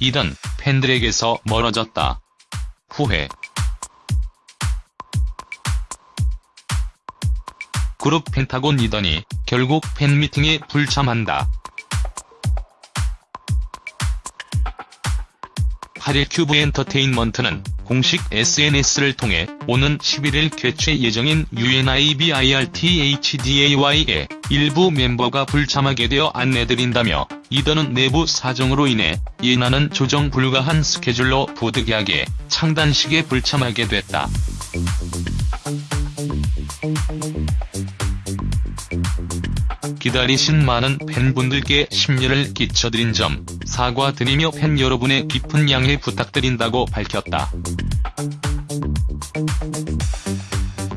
이던 팬들에게서 멀어졌다. 후회 그룹 펜타곤 이던이 결국 팬미팅에 불참한다. 8일 큐브 엔터테인먼트는 공식 SNS를 통해 오는 11일 개최 예정인 UNIBIRTHDAY의 일부 멤버가 불참하게 되어 안내드린다며 이던은 내부 사정으로 인해 옌안은 조정 불가한 스케줄로 부득이하게 창단식에 불참하게 됐다. 기다리신 많은 팬분들께 심려를 끼쳐드린 점 사과드리며 팬 여러분의 깊은 양해 부탁드린다고 밝혔다.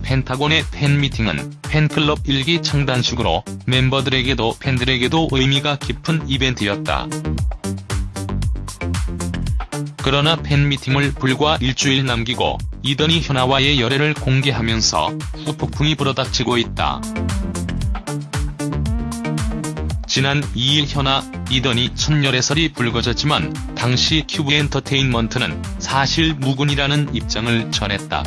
펜타곤의 팬미팅은 팬클럽 일기 창단식으로 멤버들에게도 팬들에게도 의미가 깊은 이벤트였다. 그러나 팬미팅을 불과 일주일 남기고 이더니 현아와의 열애를 공개하면서 후폭풍이 불어닥치고 있다. 지난 2일 현아, 이더니 첫열애설이 불거졌지만 당시 큐브 엔터테인먼트는 사실 무근이라는 입장을 전했다.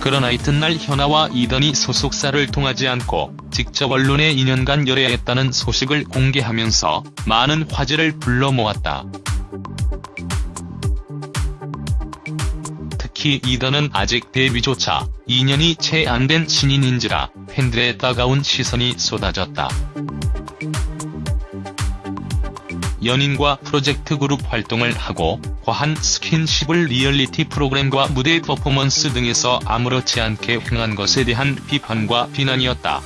그러나 이튿날 현아와 이더니 소속사를 통하지 않고 직접 언론에 2년간 열애했다는 소식을 공개하면서 많은 화제를 불러 모았다. 특히 이던은 아직 데뷔조차 2년이 채 안 된 신인인지라 팬들의 따가운 시선이 쏟아졌다. 연인과 프로젝트 그룹 활동을 하고 과한 스킨십을 리얼리티 프로그램과 무대 퍼포먼스 등에서 아무렇지 않게 행한 것에 대한 비판과 비난이었다.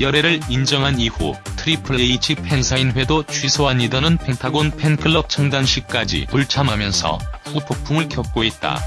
열애를 인정한 이후 트리플 H 팬사인회도 취소한 이더는 펜타곤 팬클럽 창단식까지 불참하면서 후폭풍을 겪고 있다.